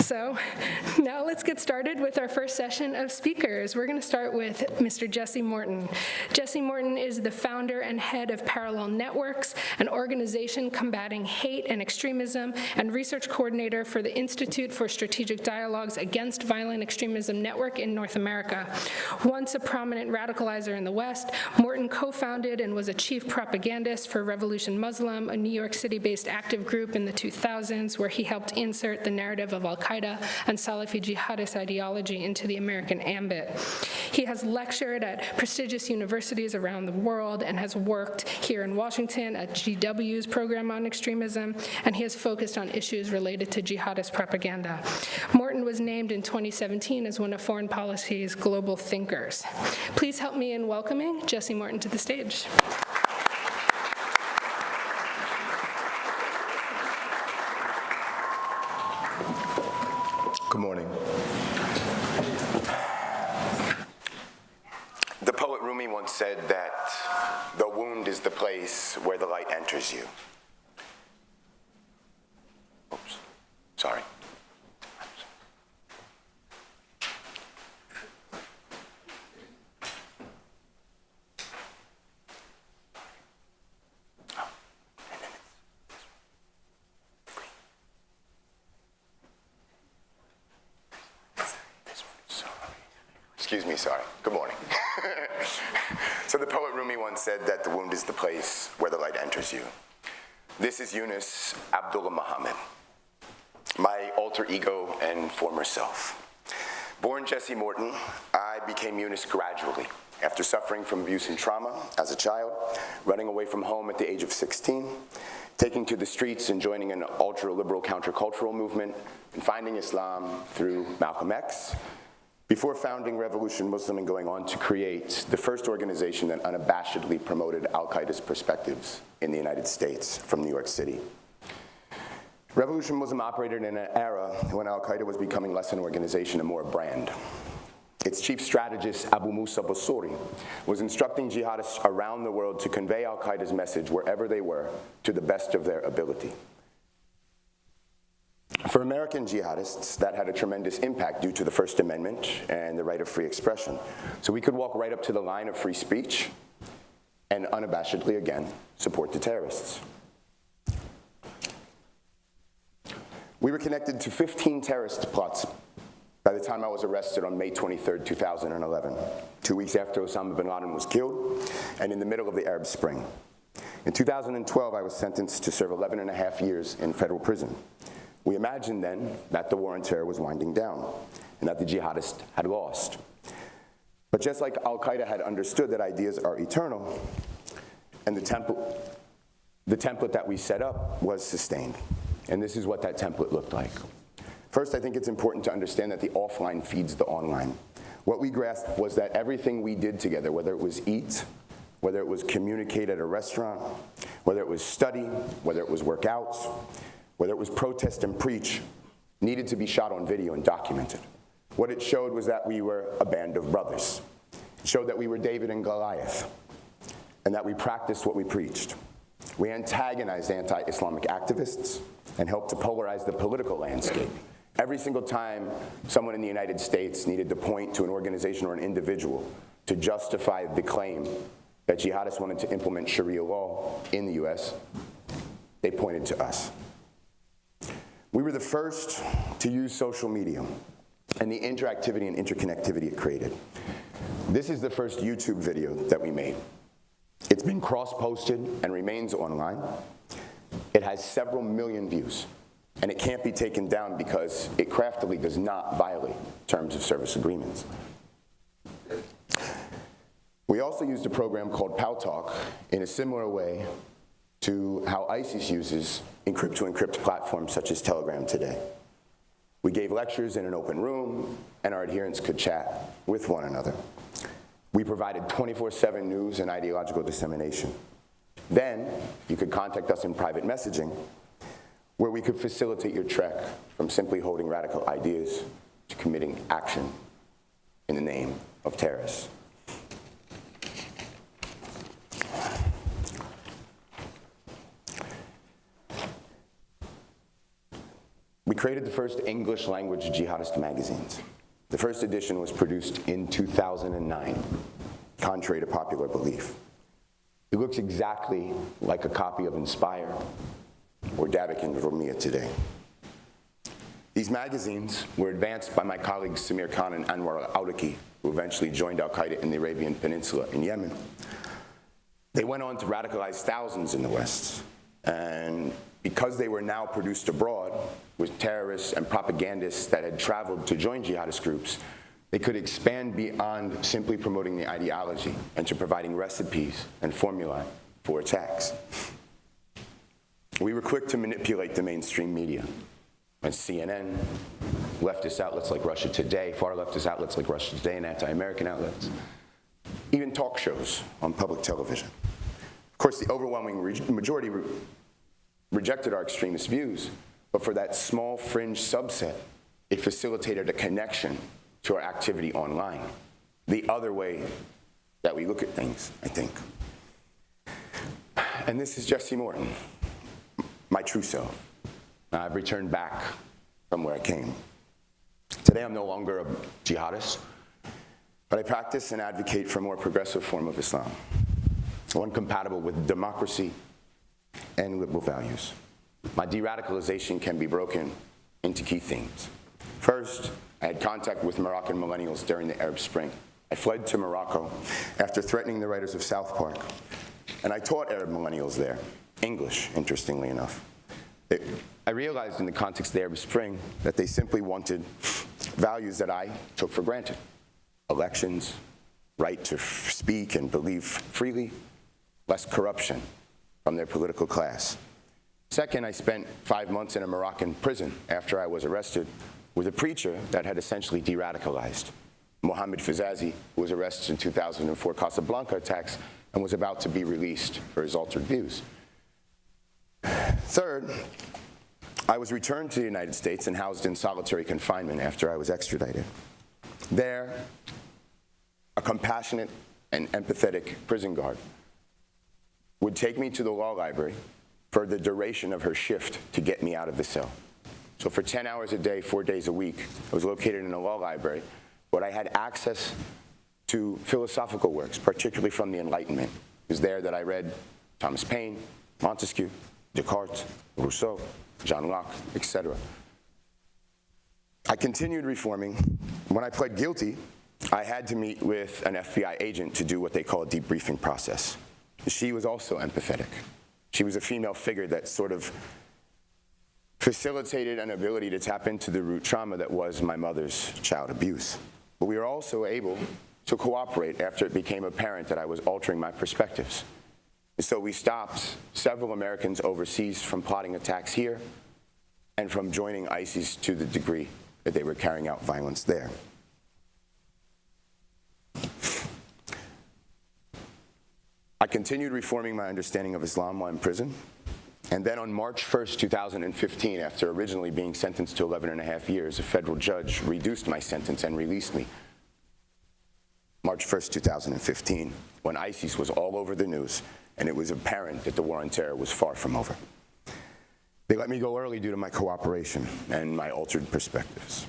So now let's get started with our first session of speakers. We're going to start with Mr. Jesse Morton. Jesse Morton is the founder and head of Parallel Networks, an organization combating hate and extremism, and research coordinator for the Institute for Strategic Dialogues Against Violent Extremism Network in North America. Once a prominent radicalizer in the West, Morton co-founded and was a chief propagandist for Revolution Muslim, a New York City-based active group in the 2000s where he helped insert the narrative of al-Qaeda and Salafi jihadist ideology into the American ambit. He has lectured at prestigious universities around the world and has worked here in Washington at GW's program on extremism, and he has focused on issues related to jihadist propaganda. Morton was named in 2017 as one of Foreign Policy's global thinkers. Please help me in welcoming Jesse Morton to the stage. Good morning. The poet Rumi once said that the wound is the place where enters you. Excuse me, sorry. Good morning. so the poet Rumi once said that the wound is the place where the light enters you. This is Yunus Abdullah Muhammad, my alter ego and former self. Born Jesse Morton, I became Yunus gradually after suffering from abuse and trauma as a child, running away from home at the age of 16, taking to the streets and joining an ultra-liberal countercultural movement, and finding Islam through Malcolm X, before founding Revolution Muslim and going on to create the first organization that unabashedly promoted al-Qaeda's perspectives in the United States from New York City. Revolution Muslim operated in an era when al-Qaeda was becoming less an organization and more a brand. Its chief strategist, Abu Musab al-Suri, was instructing jihadists around the world to convey al-Qaeda's message wherever they were to the best of their ability. For American jihadists, that had a tremendous impact due to the First Amendment and the right of free expression. So we could walk right up to the line of free speech and unabashedly, again, support the terrorists. We were connected to 15 terrorist plots by the time I was arrested on May 23, 2011, two weeks after Osama bin Laden was killed and in the middle of the Arab Spring. In 2012, I was sentenced to serve 11 and a half years in federal prison. We imagined then that the war on terror was winding down and that the jihadists had lost. But just like al-Qaeda had understood that ideas are eternal, and the template, the template that we set up was sustained. And this is what that template looked like. First, I think it's important to understand that the offline feeds the online. What we grasped was that everything we did together, whether it was eat, whether it was communicate at a restaurant, whether it was study, whether it was work out, whether it was protest and preach, needed to be shot on video and documented. What it showed was that we were a band of brothers. It showed that we were David and Goliath, and that we practiced what we preached. We antagonized anti-Islamic activists and helped to polarize the political landscape. Every single time someone in the United States needed to point to an organization or an individual to justify the claim that jihadists wanted to implement Sharia law in the US, they pointed to us. We were the first to use social media and the interactivity and interconnectivity it created. This is the first YouTube video that we made. It's been cross-posted and remains online. It has several million views, and it can't be taken down because it craftily does not violate terms of service agreements. We also used a program called Paltalk in a similar way to how ISIS uses encrypt-to-encrypt -encrypt platforms such as Telegram today. We gave lectures in an open room, and our adherents could chat with one another. We provided 24-7 news and ideological dissemination. Then, you could contact us in private messaging, where we could facilitate your trek from simply holding radical ideas to committing action in the name of terrorists. Created the first English language jihadist magazines. The first edition was produced in 2009, contrary to popular belief. It looks exactly like a copy of Inspire or Dabiq and Rumiyah today. These magazines were advanced by my colleagues Samir Khan and Anwar al-Awlaki, who eventually joined al-Qaeda in the Arabian Peninsula in Yemen. They went on to radicalize thousands in the West. And because they were now produced abroad with terrorists and propagandists that had traveled to join jihadist groups, they could expand beyond simply promoting the ideology and to providing recipes and formulae for attacks. We were quick to manipulate the mainstream media. And CNN, leftist outlets like Russia Today, far leftist outlets like Russia Today and anti-American outlets, even talk shows on public television. Of course, the overwhelming majority rejected our extremist views, but for that small fringe subset, it facilitated a connection to our activity online. The other way that we look at things, I think. And this is Jesse Morton, my true self. I've returned back from where I came. Today I'm no longer a jihadist, but I practice and advocate for a more progressive form of Islam, one compatible with democracy and liberal values. My de-radicalization can be broken into key themes. First, I had contact with Moroccan millennials during the Arab Spring. I fled to Morocco after threatening the writers of South Park, and I taught Arab millennials there, English, interestingly enough. It, I realized in the context of the Arab Spring that they simply wanted values that I took for granted. Elections, right to speak and believe freely, less corruption from their political class. Second, I spent five months in a Moroccan prison after I was arrested with a preacher that had essentially de-radicalized. Mohammed Fizazi, was arrested in 2004 Casablanca attacks and was about to be released for his altered views. Third, I was returned to the United States and housed in solitary confinement after I was extradited. There, a compassionate and empathetic prison guard would take me to the law library for the duration of her shift to get me out of the cell. So for 10 hours a day, four days a week, I was located in a law library, but I had access to philosophical works, particularly from the Enlightenment. It was there that I read Thomas Paine, Montesquieu, Descartes, Rousseau, John Locke, etc. I continued reforming. When I pled guilty, I had to meet with an FBI agent to do what they call a debriefing process. She was also empathetic. She was a female figure that sort of facilitated an ability to tap into the root trauma that was my mother's child abuse. But we were also able to cooperate after it became apparent that I was altering my perspectives. And so we stopped several Americans overseas from plotting attacks here and from joining ISIS to the degree that they were carrying out violence there. I continued reforming my understanding of Islam while in prison, and then on March 1st, 2015, after originally being sentenced to 11 and a half years, a federal judge reduced my sentence and released me. March 1st, 2015, when ISIS was all over the news and it was apparent that the war on terror was far from over. They let me go early due to my cooperation and my altered perspectives.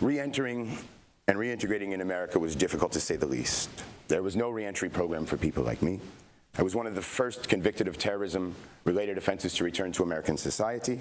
Re-entering and reintegrating in America was difficult to say the least. There was no reentry program for people like me. I was one of the first convicted of terrorism-related offenses to return to American society.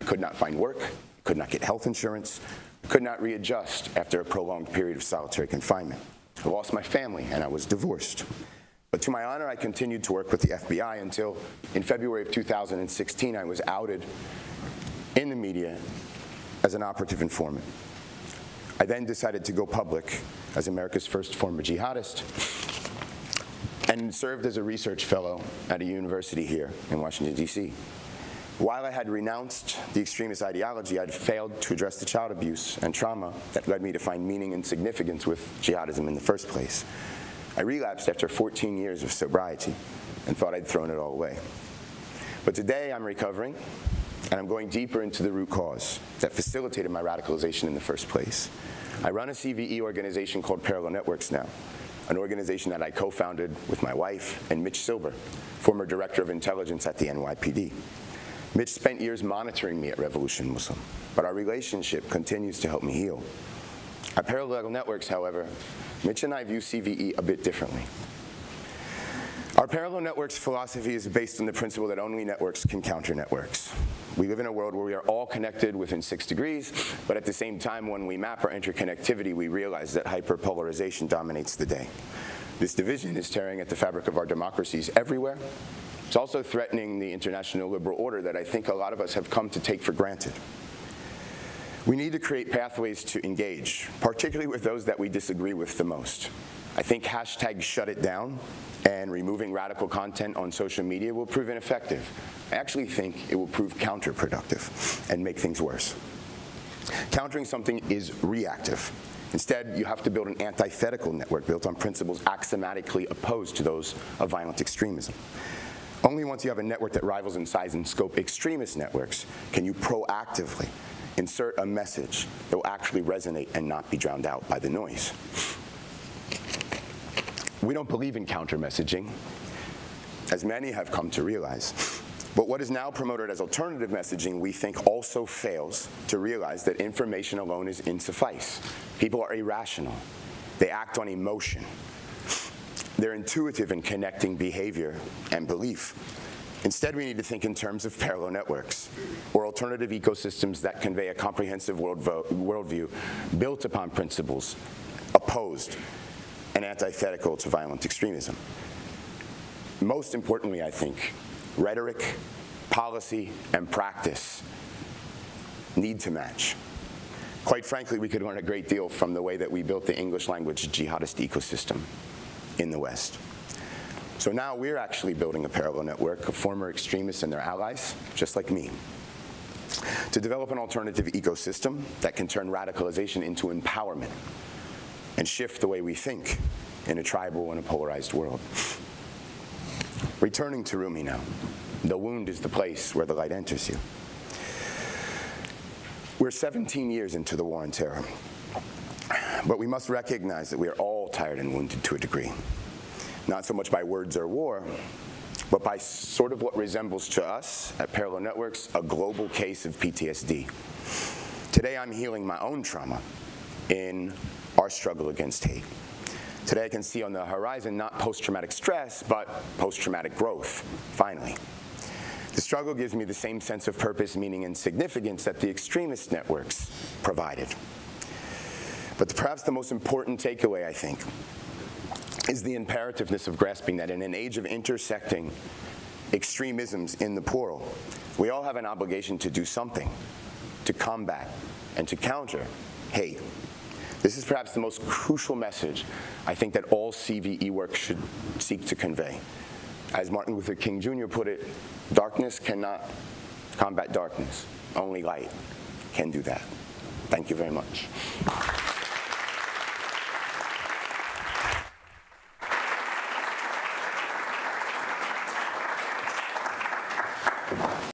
I could not find work, could not get health insurance, could not readjust after a prolonged period of solitary confinement. I lost my family and I was divorced. But to my honor, I continued to work with the FBI until in February of 2016, I was outed in the media as an operative informant. I then decided to go public as America's first former jihadist and served as a research fellow at a university here in Washington, D.C. While I had renounced the extremist ideology, I had failed to address the child abuse and trauma that led me to find meaning and significance with jihadism in the first place. I relapsed after 14 years of sobriety and thought I'd thrown it all away. But today I'm recovering, and I'm going deeper into the root cause that facilitated my radicalization in the first place. I run a CVE organization called Parallel Networks now, an organization that I co-founded with my wife and Mitch Silber, former director of intelligence at the NYPD. Mitch spent years monitoring me at Revolution Muslim, but our relationship continues to help me heal. At Parallel Networks, however, Mitch and I view CVE a bit differently. Our parallel networks philosophy is based on the principle that only networks can counter networks. We live in a world where we are all connected within six degrees, but at the same time, when we map our interconnectivity, we realize that hyperpolarization dominates the day. This division is tearing at the fabric of our democracies everywhere. It's also threatening the international liberal order that I think a lot of us have come to take for granted. We need to create pathways to engage, particularly with those that we disagree with the most. I think hashtag shut it down and removing radical content on social media will prove ineffective. I actually think it will prove counterproductive and make things worse. Countering something is reactive. Instead, you have to build an antithetical network built on principles axiomatically opposed to those of violent extremism. Only once you have a network that rivals in size and scope extremist networks can you proactively insert a message that will actually resonate and not be drowned out by the noise. We don't believe in counter messaging, as many have come to realize. But what is now promoted as alternative messaging, we think also fails to realize that information alone is insuffice. People are irrational. They act on emotion. They're intuitive in connecting behavior and belief. Instead, we need to think in terms of parallel networks or alternative ecosystems that convey a comprehensive world worldview built upon principles opposed and antithetical to violent extremism. Most importantly, I think, rhetoric, policy, and practice need to match. Quite frankly, we could learn a great deal from the way that we built the English language jihadist ecosystem in the West. So now we're actually building a parallel network of former extremists and their allies, just like me, to develop an alternative ecosystem that can turn radicalization into empowerment and shift the way we think in a tribal and a polarized world. Returning to Rumi now. The wound is the place where the light enters you. We're 17 years into the war on terror, but we must recognize that we are all tired and wounded to a degree. Not so much by words or war, but by sort of what resembles to us at Parallel Networks a global case of PTSD. Today I'm healing my own trauma in our struggle against hate. Today I can see on the horizon not post-traumatic stress, but post-traumatic growth, finally. The struggle gives me the same sense of purpose, meaning, and significance that the extremist networks provided. But perhaps the most important takeaway, I think, is the imperativeness of grasping that in an age of intersecting extremisms in the plural, we all have an obligation to do something to combat and to counter hate this is perhaps the most crucial message I think that all CVE work should seek to convey. As Martin Luther King Jr. put it, darkness cannot combat darkness. Only light can do that. Thank you very much.